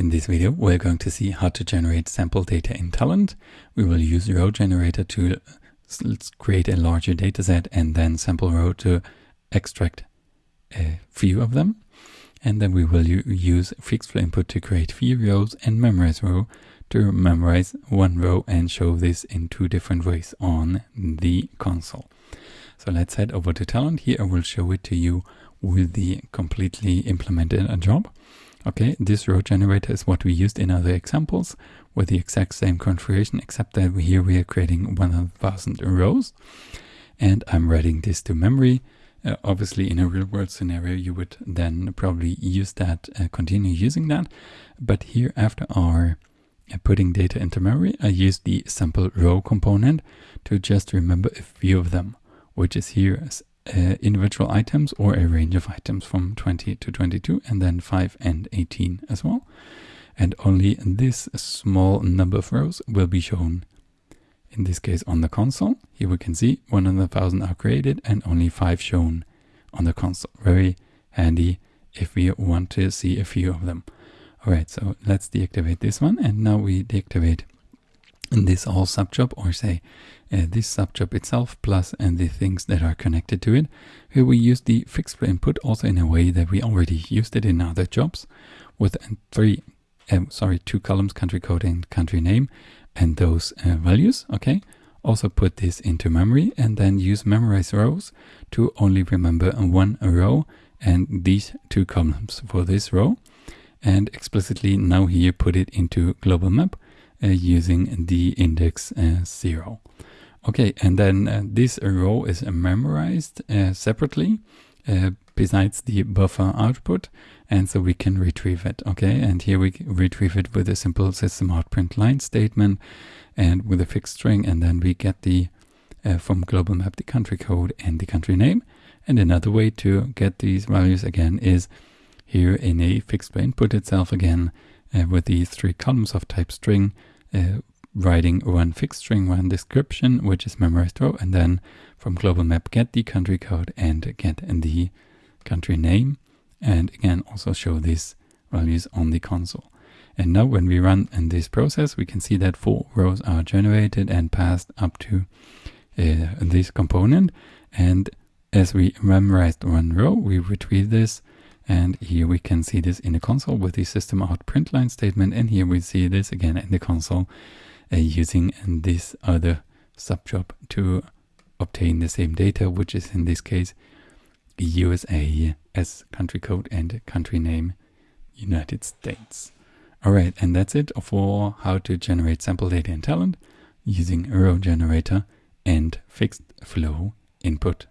In this video, we're going to see how to generate sample data in Talend. We will use row generator to create a larger dataset and then sample row to extract a few of them. And then we will use fixed flow input to create few rows and memorize row to memorize one row and show this in two different ways on the console. So let's head over to Talend. Here I will show it to you with the completely implemented job. Okay, this row generator is what we used in other examples with the exact same configuration, except that here we are creating 100,000 rows. And I'm writing this to memory. Uh, obviously, in a real world scenario, you would then probably use that, uh, continue using that. But here, after our uh, putting data into memory, I use the sample row component to just remember a few of them, which is here uh, individual items or a range of items from 20 to 22 and then 5 and 18 as well. And only this small number of rows will be shown in this case on the console. Here we can see 100,000 are created and only 5 shown on the console. Very handy if we want to see a few of them. Alright, so let's deactivate this one and now we deactivate this whole subjob or say uh, this subjob itself plus and the things that are connected to it. Here we use the fixed input also in a way that we already used it in other jobs with three, uh, sorry, two columns, country code and country name and those uh, values, okay? Also put this into memory and then use memorize rows to only remember one row and these two columns for this row. And explicitly now here put it into global map uh, using the index uh, 0. Okay, and then uh, this row is memorized separately besides the buffer output and so we can retrieve it okay and here we retrieve it with a simple system out print line statement and with a fixed string and then we get the uh, from global map the country code and the country name and another way to get these values again is here in a fixed way input itself again uh, with these three columns of type string uh, writing one fixed string, one description, which is memorized row, and then from global map get the country code and get the country name, and again also show these values on the console. And now when we run in this process, we can see that four rows are generated and passed up to uh, this component. And as we memorized one row, we retrieve this and here we can see this in the console with the system out print line statement. And here we see this again in the console uh, using this other subjob to obtain the same data, which is in this case USA as country code and country name United States. All right, and that's it for how to generate sample data in Talend using row generator and fixed flow input.